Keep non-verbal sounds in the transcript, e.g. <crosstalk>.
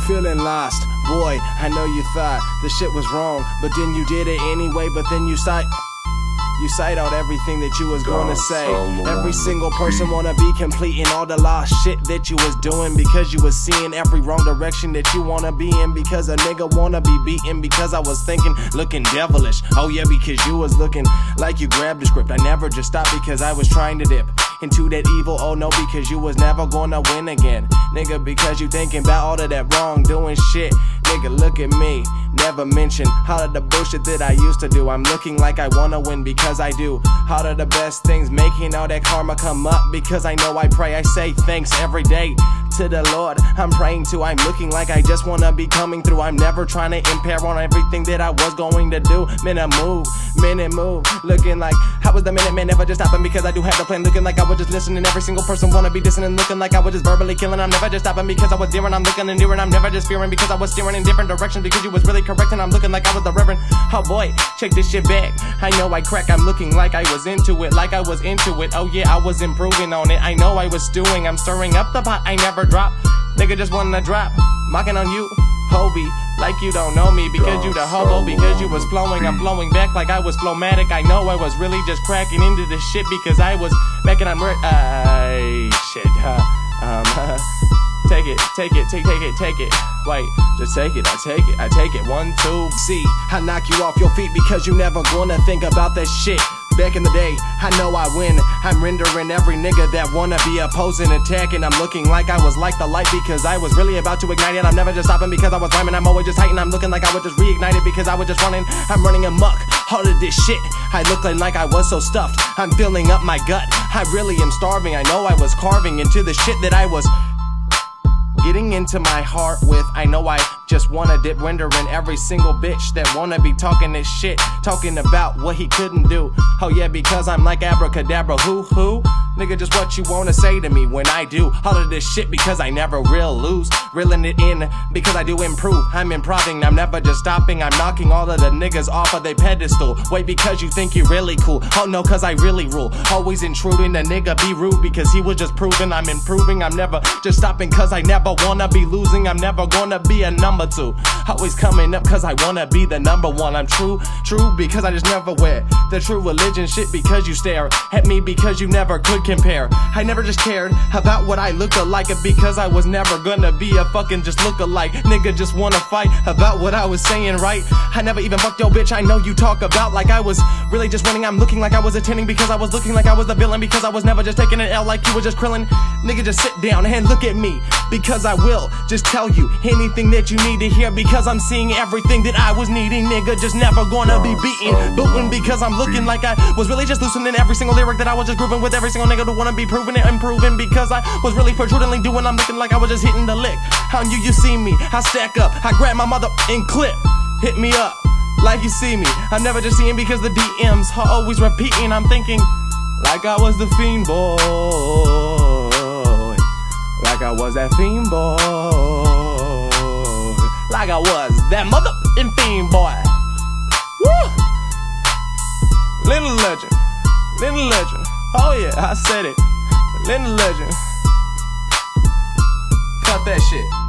feeling lost. Boy, I know you thought the shit was wrong, but then you did it anyway, but then you sight. You cite out everything that you was gonna say. Every single person wanna be completing all the lost shit that you was doing because you was seeing every wrong direction that you wanna be in. Because a nigga wanna be beaten because I was thinking, looking devilish. Oh yeah, because you was looking like you grabbed the script. I never just stopped because I was trying to dip into that evil. Oh no, because you was never gonna win again. Nigga, because you thinking about all of that wrong doing shit. Nigga, look at me. Never mention all of the bullshit that I used to do. I'm looking like I wanna win because I do. All of the best things, making all that karma come up because I know I pray. I say thanks every day to the Lord. I'm praying to. I'm looking like I just wanna be coming through. I'm never trying to impair on everything that I was going to do. Minute move, minute move. Looking like I was the minute man, never just stopping because I do have the plan. Looking like I was just listening. Every single person wanna be dissing and looking like I was just verbally killing. I'm never just stopping because I was dear and I'm looking and near and I'm never just fearing because I was steering in different directions because you was really correct and I'm looking like I was the reverend. Oh boy, check this shit back. I know I crack. I'm looking like I was into it, like I was into it. Oh yeah, I was improving on it. I know I was stewing. I'm stirring up the pot. I never drop. Nigga just wanna drop, mocking on you, Hobie, like you don't know me because you the hobo, because you was flowing, I'm flowing back like I was flowmatic. I know I was really just cracking into the shit because I was making I'm uh, shit, huh? Um, <laughs> take it, take it, take, take it, take it. Wait, just take it, I take it, I take it. One, two, See, I knock you off your feet because you never gonna think about that shit. Back in the day, I know I win. I'm rendering every nigga that wanna be opposing, attacking. I'm looking like I was like the light because I was really about to ignite it. I'm never just stopping because I was rhyming. I'm always just heightened. I'm looking like I was just reignited because I was just running. I'm running amok. All of this shit, I looking like I was so stuffed. I'm filling up my gut. I really am starving. I know I was carving into the shit that I was getting into my heart with. I know I just wanna dip render in every single bitch that wanna be talking this shit, talking about what he couldn't do. Oh yeah, because I'm like abracadabra, who who? Nigga, just what you wanna say to me when I do all of this shit because I never real lose, reeling it in because I do improve. I'm improving, I'm never just stopping. I'm knocking all of the niggas off of their pedestal. Wait, because you think you're really cool? Oh no, cause I really rule. Always intruding, the nigga be rude because he was just proving I'm improving. I'm never just stopping cause I never wanna be losing. I'm never gonna be a number two. Always coming up cause I wanna be the number one. I'm true, true because I just never wear the true religion shit because you stare at me because you never could compare. I never just cared about what I looked like because I was never gonna be a fucking just look alike. Nigga just wanna fight about what I was saying, right? I never even fucked your bitch. I know you talk about like I was really just running. I'm looking like I was attending because I was looking like I was the villain because I was never just taking an L like you were just krillin'. Nigga, just sit down and look at me because I will just tell you anything that you need to hear because I'm seeing everything that I was needing. Nigga, just never gonna be beaten. Booting because I'm looking like I was really just loosening every single lyric that I was just grooving with every single nigga to wanna be proving it, improving because I was really protrudingly doing. I'm looking like I was just hitting the lick. How you you see me? I stack up. I grab my mother and clip. Hit me up like you see me. I'm never just seeing because the DMs are always repeating. I'm thinking like I was the fiend boy, like I was that fiend boy, like I was that mother and fiend boy. Woo! Little legend, little legend. Oh yeah, I said it. Little legend. Cut that shit.